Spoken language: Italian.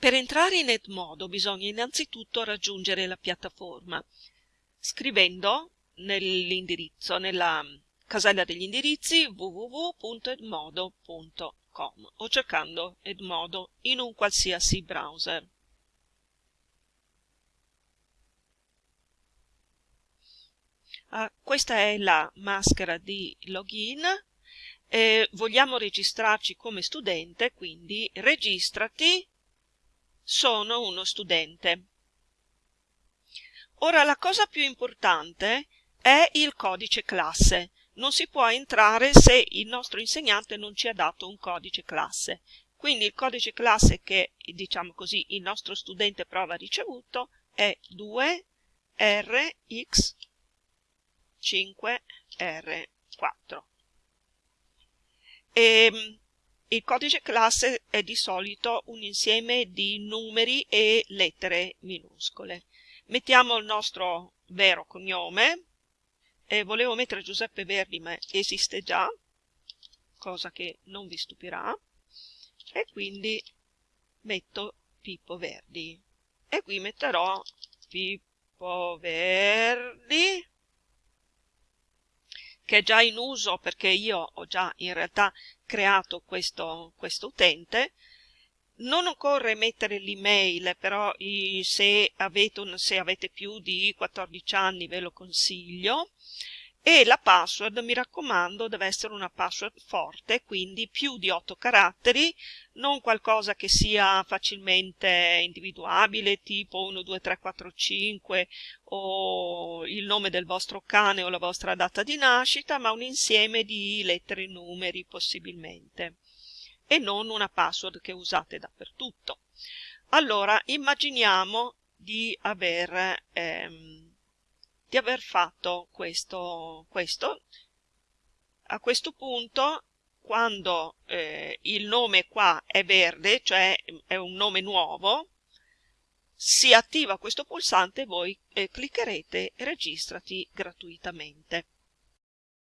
Per entrare in Edmodo bisogna innanzitutto raggiungere la piattaforma scrivendo nell'indirizzo, nella casella degli indirizzi www.edmodo.com o cercando Edmodo in un qualsiasi browser. Uh, questa è la maschera di login eh, vogliamo registrarci come studente quindi registrati sono uno studente. Ora la cosa più importante è il codice classe. Non si può entrare se il nostro insegnante non ci ha dato un codice classe. Quindi il codice classe che diciamo così il nostro studente prova ricevuto è 2rx 5R4. E, ehm, il codice classe è di solito un insieme di numeri e lettere minuscole. Mettiamo il nostro vero cognome, e volevo mettere Giuseppe Verdi ma esiste già, cosa che non vi stupirà, e quindi metto Pippo Verdi. E qui metterò Pippo Verdi che è già in uso perché io ho già in realtà creato questo, questo utente. Non occorre mettere l'email però se avete, un, se avete più di 14 anni ve lo consiglio e la password mi raccomando deve essere una password forte quindi più di 8 caratteri non qualcosa che sia facilmente individuabile tipo 1 2 3 4 5 o il nome del vostro cane o la vostra data di nascita ma un insieme di lettere e numeri possibilmente. E non una password che usate dappertutto. Allora immaginiamo di aver ehm, di aver fatto questo, questo. A questo punto quando eh, il nome qua è verde, cioè è un nome nuovo, si attiva questo pulsante e voi eh, cliccherete registrati gratuitamente.